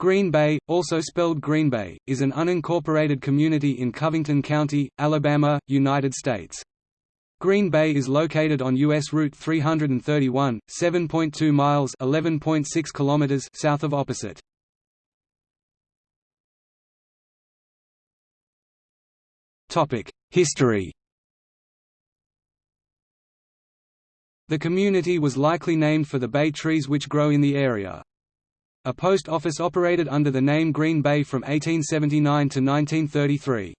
Green Bay, also spelled Green Bay, is an unincorporated community in Covington County, Alabama, United States. Green Bay is located on U.S. Route 331, 7.2 miles (11.6 kilometers) south of Opposite. History The community was likely named for the bay trees which grow in the area. A post office operated under the name Green Bay from 1879 to 1933.